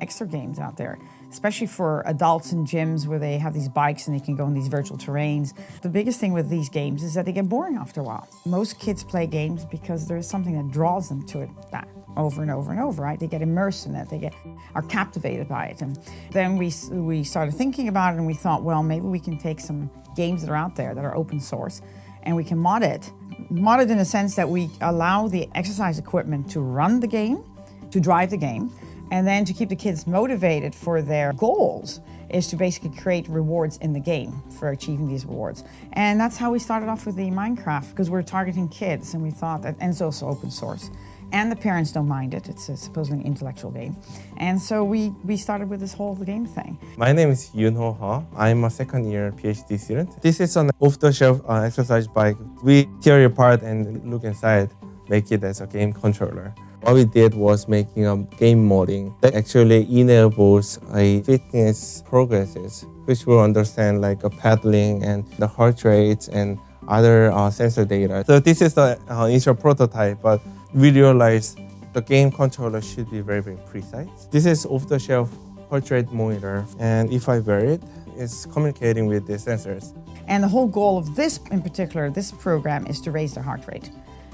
extra games out there, especially for adults in gyms where they have these bikes and they can go in these virtual terrains. The biggest thing with these games is that they get boring after a while. Most kids play games because there's something that draws them to it back over and over and over, right? They get immersed in it, they get are captivated by it. And then we, we started thinking about it and we thought, well, maybe we can take some games that are out there that are open source and we can mod it. Mod it in the sense that we allow the exercise equipment to run the game, to drive the game, and then to keep the kids motivated for their goals is to basically create rewards in the game for achieving these rewards. And that's how we started off with the Minecraft because we're targeting kids and we thought that, and it's also open source and the parents don't mind it. It's a supposedly intellectual game. And so we, we started with this whole game thing. My name is Yunho Ha. I'm a second year PhD student. This is an off-the-shelf uh, exercise bike. We tear it apart and look inside, make it as a game controller. What we did was making a game modding that actually enables a fitness progresses, which will understand like a paddling and the heart rates and other uh, sensor data. So this is the uh, initial prototype, but we realized the game controller should be very, very precise. This is off-the-shelf heart rate monitor, and if I wear it, it's communicating with the sensors. And the whole goal of this, in particular, this program, is to raise the heart rate.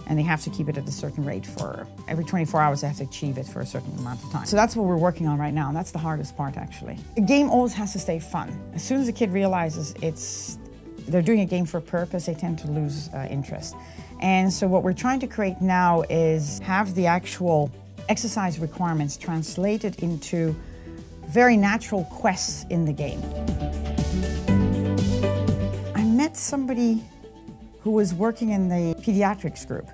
And they have to keep it at a certain rate for every 24 hours, they have to achieve it for a certain amount of time. So that's what we're working on right now, and that's the hardest part, actually. The game always has to stay fun. As soon as a kid realizes it's they're doing a game for a purpose, they tend to lose uh, interest. And so what we're trying to create now is have the actual exercise requirements translated into very natural quests in the game. I met somebody who was working in the pediatrics group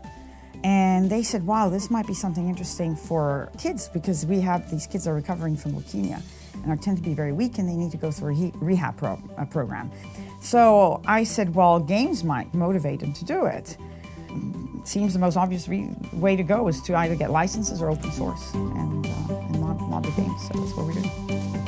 and they said, wow, this might be something interesting for kids because we have these kids are recovering from leukemia and are tend to be very weak and they need to go through a rehab pro a program. So I said, well, games might motivate them to do it. seems the most obvious way to go is to either get licenses or open source and, uh, and mod, mod the games. So that's what we're doing.